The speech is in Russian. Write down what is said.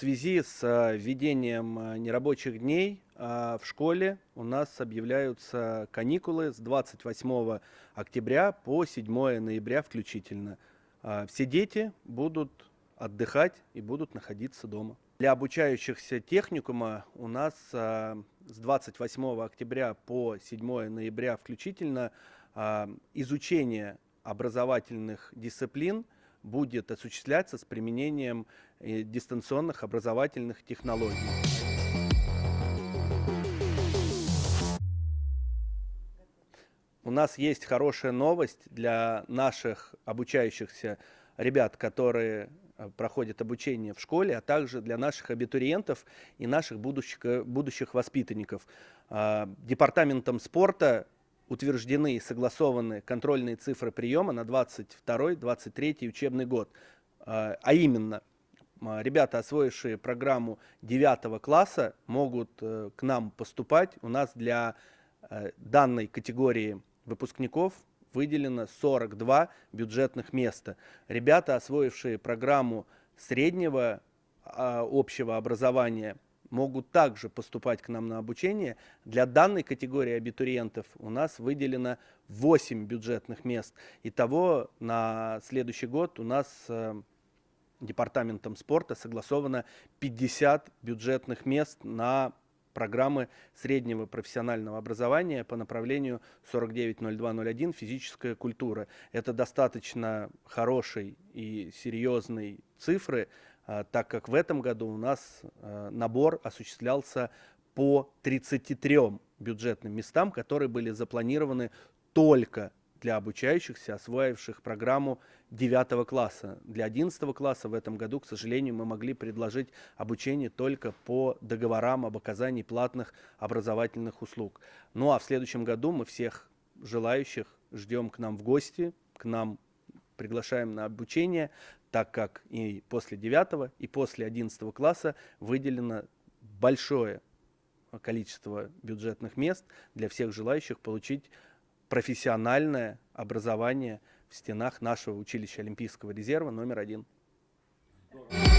связи с э, введением э, нерабочих дней э, в школе у нас объявляются каникулы с 28 октября по 7 ноября включительно. Все дети будут отдыхать и будут находиться дома. Для обучающихся техникума у нас с 28 октября по 7 ноября включительно изучение образовательных дисциплин – будет осуществляться с применением э, дистанционных образовательных технологий. У нас есть хорошая новость для наших обучающихся ребят, которые э, проходят обучение в школе, а также для наших абитуриентов и наших будущих, э, будущих воспитанников. А, департаментом спорта утверждены и согласованы контрольные цифры приема на 22-23 учебный год. А, а именно, ребята, освоившие программу 9 класса, могут э, к нам поступать. У нас для э, данной категории выпускников выделено 42 бюджетных места. Ребята, освоившие программу среднего а, общего образования, могут также поступать к нам на обучение. Для данной категории абитуриентов у нас выделено 8 бюджетных мест. Итого на следующий год у нас э, департаментом спорта согласовано 50 бюджетных мест на программы среднего профессионального образования по направлению 490201 «Физическая культура». Это достаточно хороший и серьезный цифры, так как в этом году у нас а, набор осуществлялся по 33 бюджетным местам, которые были запланированы только для обучающихся, освоивших программу 9 класса. Для 11 класса в этом году, к сожалению, мы могли предложить обучение только по договорам об оказании платных образовательных услуг. Ну а в следующем году мы всех желающих ждем к нам в гости, к нам приглашаем на обучение, так как и после 9 и после 11 класса выделено большое количество бюджетных мест для всех желающих получить профессиональное образование в стенах нашего училища Олимпийского резерва номер один. Здорово.